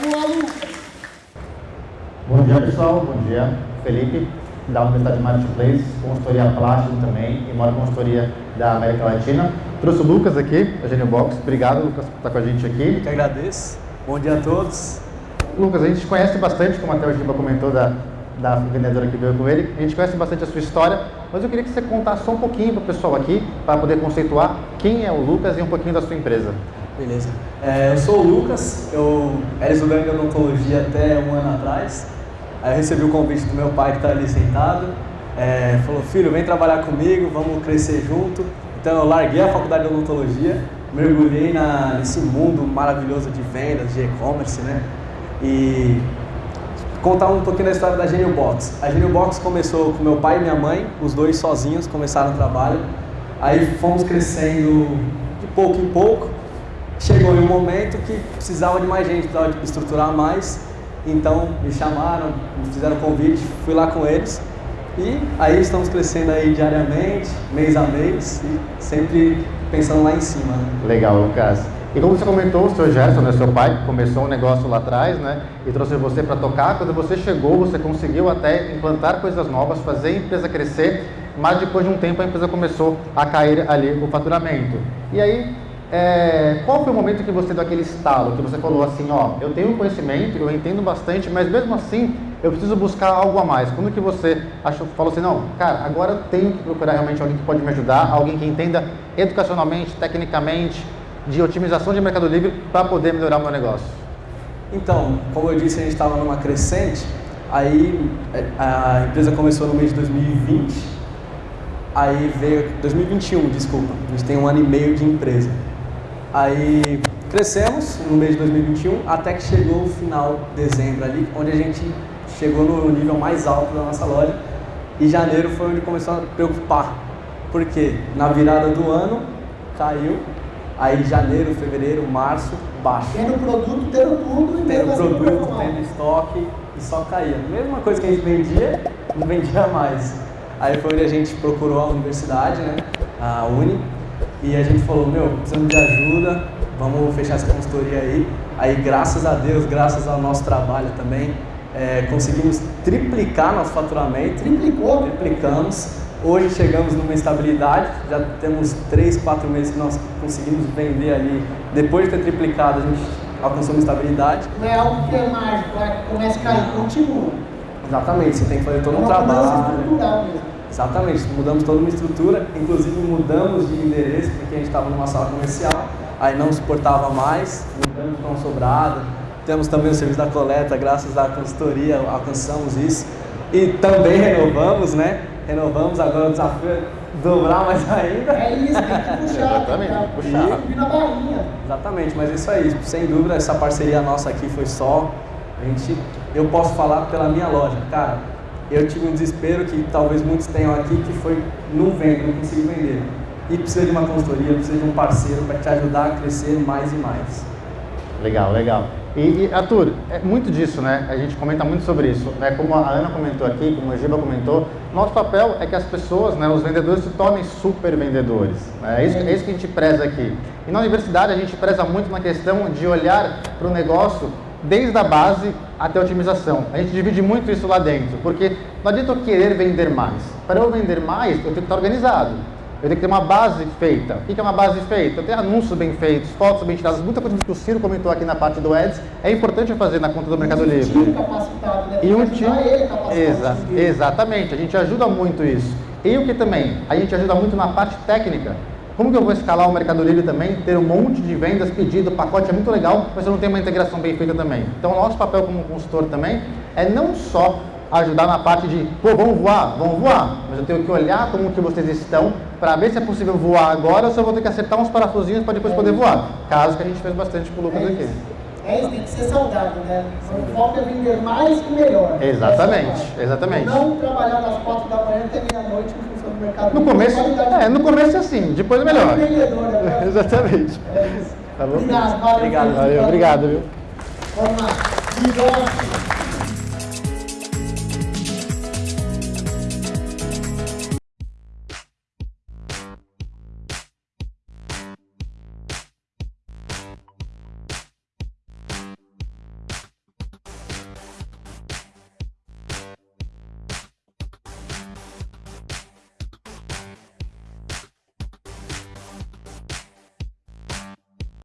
Vamos lá, Bom dia, pessoal. Bom dia. Felipe, da Universidade Marketplace, consultoria plástico também e maior consultoria da América Latina. Trouxe o Lucas aqui, da Genibox. Obrigado, Lucas, por estar com a gente aqui. Eu que agradeço. Bom dia a todos. Lucas, a gente conhece bastante, como até o Giba comentou, da, da vendedora que veio com ele. A gente conhece bastante a sua história, mas eu queria que você contasse só um pouquinho para o pessoal aqui, para poder conceituar quem é o Lucas e um pouquinho da sua empresa. Beleza. É, eu sou o Lucas, eu era estudante de odontologia até um ano atrás. Aí eu recebi o convite do meu pai que está ali sentado. É, falou, filho, vem trabalhar comigo, vamos crescer junto. Então eu larguei a faculdade de odontologia, mergulhei na, nesse mundo maravilhoso de vendas, de e-commerce, né? E contar um pouquinho da história da Genio Box. A Genio Box começou com meu pai e minha mãe, os dois sozinhos começaram o trabalho. Aí fomos crescendo de pouco em pouco chegou em um momento que precisava de mais gente, precisava estruturar mais, então me chamaram, me fizeram convite, fui lá com eles e aí estamos crescendo aí diariamente, mês a mês e sempre pensando lá em cima. Né? Legal, Lucas. E como você comentou, o seu Gerson, né, seu pai, começou um negócio lá atrás, né, e trouxe você para tocar. Quando você chegou, você conseguiu até implantar coisas novas, fazer a empresa crescer, mas depois de um tempo a empresa começou a cair ali o faturamento. E aí é, qual foi o momento que você deu aquele estalo, que você falou assim, ó, eu tenho conhecimento, eu entendo bastante, mas mesmo assim eu preciso buscar algo a mais. Quando que você achou, falou assim, não, cara, agora eu tenho que procurar realmente alguém que pode me ajudar, alguém que entenda educacionalmente, tecnicamente, de otimização de Mercado Livre para poder melhorar o meu negócio? Então, como eu disse, a gente estava numa crescente, aí é, a empresa começou no mês de 2020, aí veio 2021, desculpa, a gente tem um ano e meio de empresa. Aí crescemos no mês de 2021 até que chegou o final de dezembro ali, onde a gente chegou no nível mais alto da nossa loja e janeiro foi onde começou a preocupar. Porque na virada do ano caiu, aí janeiro, fevereiro, março, baixo. Tendo produto, tendo tudo, tendo produto, tendo estoque e só caía. Mesma coisa que a gente vendia, não vendia mais. Aí foi onde a gente procurou a universidade, né, a Uni, e a gente falou, meu, precisamos de ajuda, vamos fechar essa consultoria aí. Aí, graças a Deus, graças ao nosso trabalho também, é, conseguimos triplicar nosso faturamento. Triplicou? Triplicamos. Hoje chegamos numa estabilidade, já temos 3, 4 meses que nós conseguimos vender ali. Depois de ter triplicado, a gente alcançou uma estabilidade. Não é algo que é mágico, é começa a cair, continua. Exatamente, você tem que fazer todo um trabalho. Mesmo. Exatamente, mudamos toda uma estrutura, inclusive mudamos de endereço porque a gente estava numa sala comercial, aí não suportava mais, mudamos para um sobrado. Temos também o serviço da coleta, graças à consultoria alcançamos isso. E também renovamos, né? Renovamos, agora o desafio é dobrar mais ainda. É isso, tem que puxar. Exatamente, tem que puxar. E na barrinha. Exatamente, mas é isso aí, sem dúvida essa parceria nossa aqui foi só. A gente, eu posso falar pela minha loja, cara, eu tive um desespero que talvez muitos tenham aqui, que foi não vendo, não consigo vender. E precisa de uma consultoria, precisa de um parceiro para te ajudar a crescer mais e mais. Legal, legal. E, e Arthur, é muito disso, né? A gente comenta muito sobre isso, né? Como a Ana comentou aqui, como a Giba comentou, nosso papel é que as pessoas, né, os vendedores se tornem super vendedores. Né? É, isso, é isso que a gente preza aqui. E na universidade a gente preza muito na questão de olhar para o negócio desde a base até a otimização. A gente divide muito isso lá dentro, porque não adianta eu querer vender mais. Para eu vender mais, eu tenho que estar organizado. Eu tenho que ter uma base feita. O que é uma base feita? Eu tenho anúncios bem feitos, fotos bem tiradas, muita coisa que o Ciro comentou aqui na parte do Ads, é importante fazer na conta do Mercado Livre. Um time capacitado, né? E um time... Exa exatamente, a gente ajuda muito isso. E o que também? A gente ajuda muito na parte técnica. Como que eu vou escalar o Mercado Livre também, ter um monte de vendas, pedido, pacote é muito legal, mas eu não tenho uma integração bem feita também. Então, o nosso papel como consultor também é não só ajudar na parte de, pô, vamos voar, vamos voar, mas eu tenho que olhar como que vocês estão para ver se é possível voar agora ou se eu vou ter que acertar uns parafusinhos para depois é poder voar. Caso que a gente fez bastante com o Lucas é aqui. É isso, tem que ser saudável, né? O foco é vender mais e melhor. Exatamente, é exatamente. Não trabalhar das quatro da manhã até meia-noite mercado. No começo, é, no começo é assim, depois é melhor. É exatamente. É isso. Tá bom? Obrigado, valeu. Obrigado, obrigado, viu? Vamos lá.